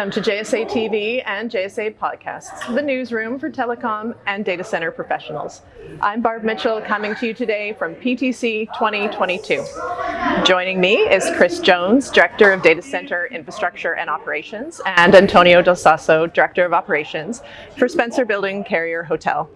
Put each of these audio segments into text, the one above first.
Welcome to JSA TV and JSA Podcasts, the newsroom for telecom and data center professionals. I'm Barb Mitchell coming to you today from PTC 2022. Joining me is Chris Jones, Director of Data Center Infrastructure and Operations, and Antonio Del Sasso, Director of Operations for Spencer Building Carrier Hotel.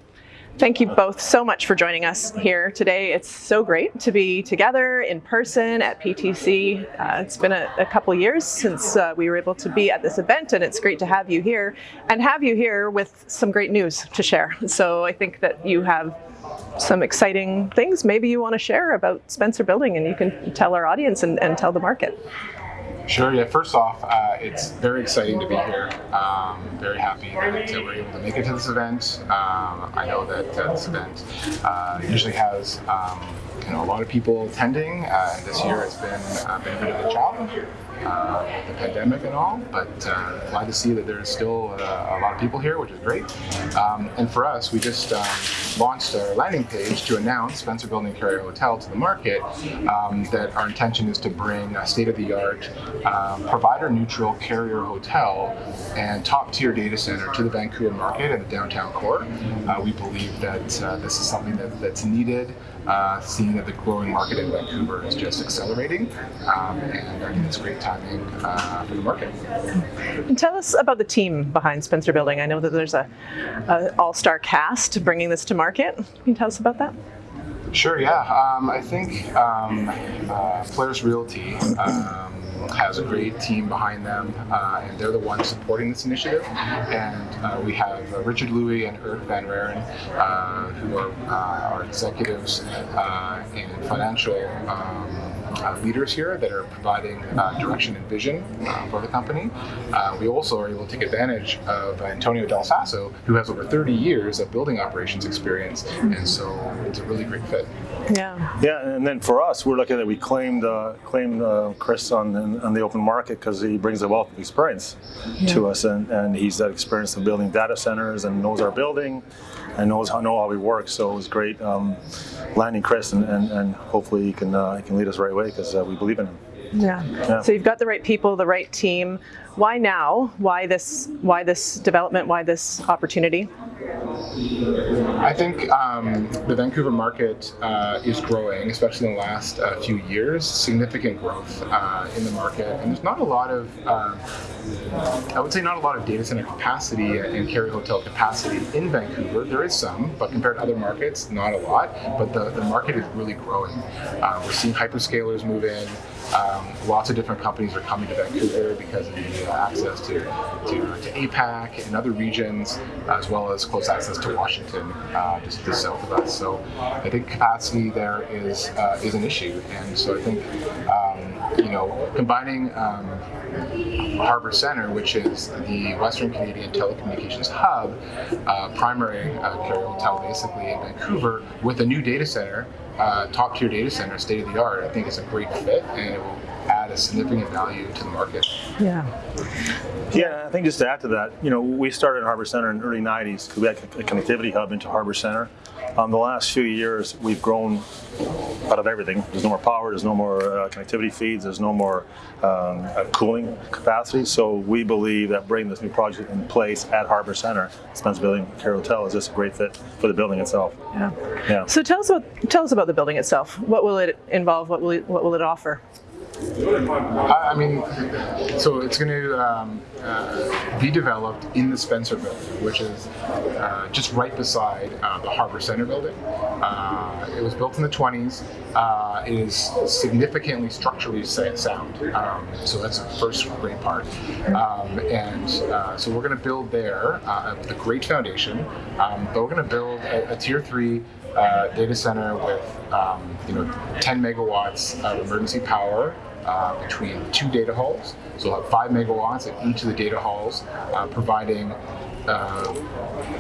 Thank you both so much for joining us here today. It's so great to be together in person at PTC. Uh, it's been a, a couple years since uh, we were able to be at this event and it's great to have you here and have you here with some great news to share. So I think that you have some exciting things maybe you want to share about Spencer Building and you can tell our audience and, and tell the market. Sure. Yeah. First off, uh, it's very exciting to be here. Um, very happy that uh, we're able to make it to this event. Um, I know that uh, this event uh, usually has um, you know a lot of people attending. Uh, this year it's been uh, been a bit of a challenge uh, the pandemic and all, but uh, glad to see that there's still uh, a lot of people here, which is great. Um, and for us, we just um, launched our landing page to announce Spencer Building Carrier Hotel to the market um, that our intention is to bring a state-of-the-art um, provider-neutral carrier hotel and top-tier data center to the Vancouver market and the downtown core. Uh, we believe that this is something that, that's needed, seeing that the growing market in Vancouver is just accelerating, um, and I think it's great timing uh, for the market. And tell us about the team behind Spencer Building. I know that there's a, a all-star cast bringing this to market. Can you tell us about that? Sure, yeah. Um, I think um, uh, Polaris Realty um, has a great team behind them, uh, and they're the ones supporting this initiative. And uh, we have uh, Richard Louie and Eric Van Raren, uh, who are uh, our executives and financial um, uh, leaders here that are providing uh, direction and vision uh, for the company. Uh, we also are able to take advantage of Antonio Del Sasso, who has over 30 years of building operations experience, and so it's a really great fit. Yeah. Yeah, and then for us, we're looking at we claimed uh, claimed uh, Chris on on the open market because he brings a wealth of experience yeah. to us, and, and he's that experience of building data centers and knows our building and knows how know how we work. So it was great um, landing Chris, and, and, and hopefully he can uh, he can lead us the right way because uh, we believe in him. Yeah. yeah. So you've got the right people, the right team. Why now? Why this? Why this development? Why this opportunity? I think um, the Vancouver market uh, is growing, especially in the last uh, few years. Significant growth uh, in the market, and there's not a lot of, uh, I would say, not a lot of data center capacity and carrier hotel capacity in Vancouver. There is some, but compared to other markets, not a lot. But the, the market is really growing. Uh, we're seeing hyperscalers move in. Um, lots of different companies are coming to Vancouver because of the uh, access to, to, to, APAC and other regions, as well as close access to Washington, uh, just to the south of us. So I think capacity there is uh, is an issue, and so I think um, you know combining um, Harbour Centre, which is the Western Canadian telecommunications hub, uh, primary uh, carrier hotel basically in Vancouver, with a new data center uh, top tier data center, state of the art, I think it's a great fit and it will add a significant value to the market. Yeah. Yeah, I think just to add to that, you know, we started in Harbour Centre in the early 90s because we had a connectivity hub into Harbour Centre. Um, the last few years, we've grown out of everything. There's no more power, there's no more uh, connectivity feeds, there's no more um, uh, cooling capacity. So we believe that bringing this new project in place at Harbour Centre, Spencer Building Care Hotel, is just a great fit for the building itself. Yeah. yeah. So tell us about tell us about the building itself. What will it involve? What will it, what will it offer? I mean, so it's going to um, uh, be developed in the Spencer building, which is uh, just right beside uh, the Harbour Centre building. Uh, it was built in the 20s. Uh, it is significantly structurally sound, um, so that's the first great part. Um, and uh, so we're going to build there a great foundation, um, but we're going to build a, a tier three uh, data center with um, you know 10 megawatts of emergency power uh, between two data halls. So we'll have five megawatts at each of the data halls, uh, providing uh,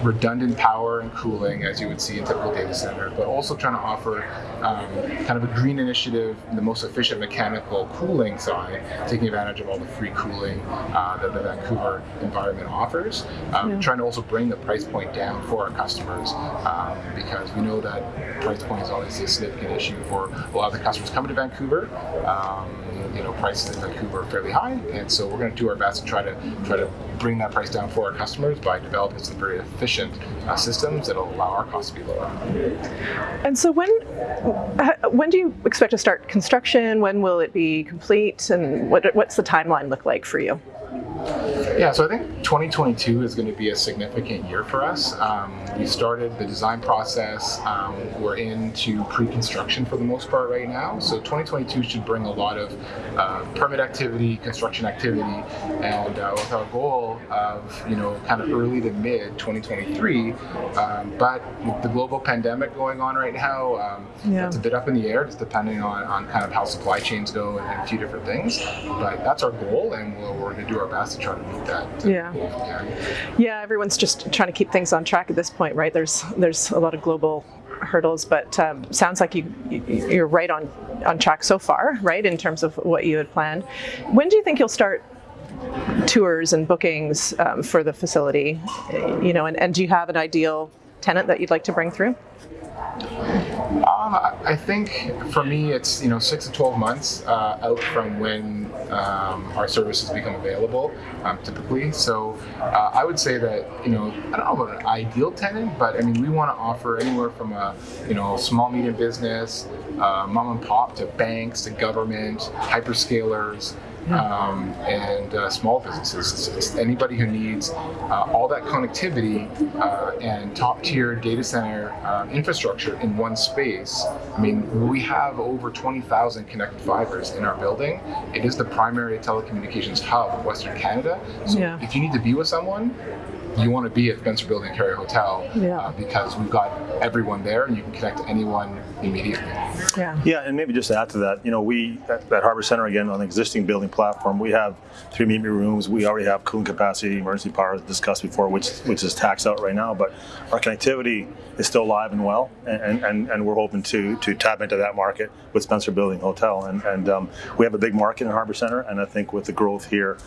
redundant power and cooling as you would see in typical data center, but also trying to offer um, kind of a green initiative, the most efficient mechanical cooling side, taking advantage of all the free cooling uh, that the Vancouver environment offers. Um, Yeah. Trying to also bring the price point down for our customers um, because we know that price point is obviously a significant issue for a lot of the customers coming to Vancouver. Um, you know, prices in Vancouver are fairly high, and so we're going to do our best to try to try to bring that price down for our customers by developing some very efficient uh, systems that'll allow our costs to be lower. And so when uh, when do you expect to start construction? When will it be complete? And what, what's the timeline look like for you? Yeah, so I think 2022 is going to be a significant year for us. Um, we started the design process. Um, we're into pre-construction for the most part right now. So 2022 should bring a lot of uh, permit activity, construction activity, and uh, with our goal of you know kind of early to mid 2023. Um, but with the global pandemic going on right now, um, Yeah. it's a bit up in the air, just depending on, on kind of how supply chains go and, and a few different things. But that's our goal, and we're, we're going to do our best to try to meet that. Yeah. Yeah, everyone's just trying to keep things on track at this point, right? There's there's a lot of global hurdles, but um, sounds like you you- you're right on on track so far, right? In terms of what you had planned. When do you think you'll start tours and bookings um, for the facility? You know, and, and do you have an ideal tenant that you'd like to bring through? Um, I think for me, it's you know six to twelve months uh, out from when um, our services become available, um, typically. So uh, I would say that you know I don't know about an ideal tenant, but I mean we want to offer anywhere from a you know small medium business, uh, mom and pop to banks to government, hyperscalers. Um, and uh, small businesses. It's, it's anybody who needs uh, all that connectivity uh, and top tier data center uh, infrastructure in one space. I mean, we have over 20,000 connected fibers in our building. It is the primary telecommunications hub of Western Canada. So Yeah. if you need to be with someone, you want to be at Spencer Building Carrier Hotel Yeah. uh, because we've got everyone there and you can connect to anyone immediately. Yeah. Yeah, and maybe just to add to that, you know, we at, at Harbour Centre again on the existing building platform, we have three meet me rooms. We already have cooling capacity, emergency power as discussed before, which which is taxed out right now. But our connectivity is still alive and well, and and, and we're hoping to to tap into that market with Spencer Building Hotel. And and um, we have a big market in Harbour Centre, and I think with the growth here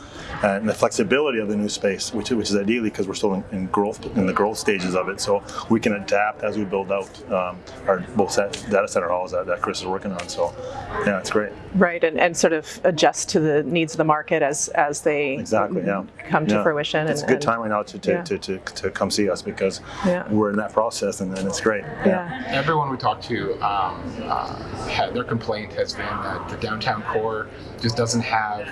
and the flexibility of the new space, which which is ideally because we're still in, in growth in the growth stages of it, so we can adapt as we build out um, our both set data center halls that, that Chris is working on. So yeah, it's great. Right, and, and sort of adjust to the needs of the market as as they Exactly. Yeah. come to Yeah. fruition. It's and, a good time right now to to, yeah. to, to, to come see us because Yeah. we're in that process and, and it's great. Yeah. everyone we talk to, um, uh, their complaint has been that the downtown core just doesn't have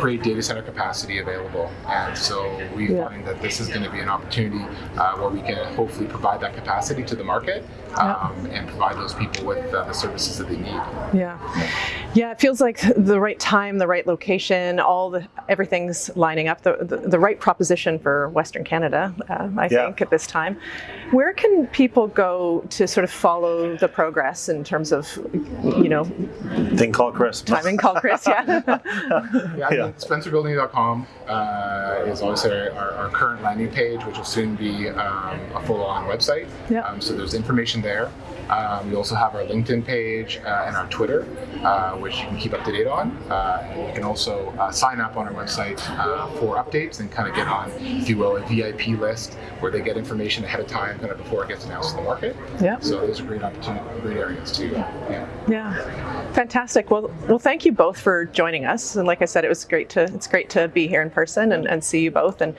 great data center capacity available, and so we Yeah. find that this is going to be an opportunity uh, where we can hopefully provide that capacity to the market um, and provide those people with uh, the services that they need. Yeah. Yeah, it feels like the right time, the right location, all the everything's lining up, the the, the right proposition for Western Canada, uh, I Yeah. think, at this time. Where can people go to sort of follow the progress in terms of, you know, Thing called Chris. timing? Call Chris, yeah. Yeah, I Yeah. SpencerBuilding.com uh, is obviously our, our, our current landing page, which will soon be um, a full-on website. Yeah. Um, so there's information there. Um, we also have our LinkedIn page uh, and our Twitter, uh, which you can keep up to date on. Uh, you can also uh, sign up on our website uh, for updates and kind of get on, if you will, a VIP list where they get information ahead of time, kind of before it gets announced to the market. Yeah. So those are great opportunity, great areas to. Yeah. Yeah, fantastic. Well, well, thank you both for joining us. And like I said, it was great to it's great to be here in person and, and see you both. And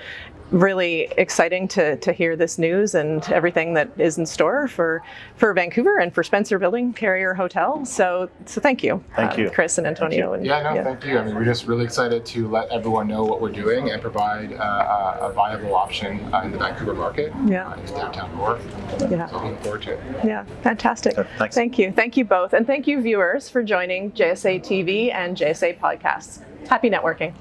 really exciting to, to hear this news and everything that is in store for for Vancouver and for Spencer Building Carrier Hotel. So so thank you, Thank um, you. Chris and Antonio. And, Yeah, no, thank you. I mean, we're just really excited to let everyone know what we're doing and provide uh, a, a viable option uh, in the Vancouver market, Yeah. uh, in downtown core. Yeah. So looking forward to it. Yeah, fantastic. Uh, thanks. Thank you. Thank you both. And thank you, viewers, for joining JSA TV and JSA Podcasts. Happy networking.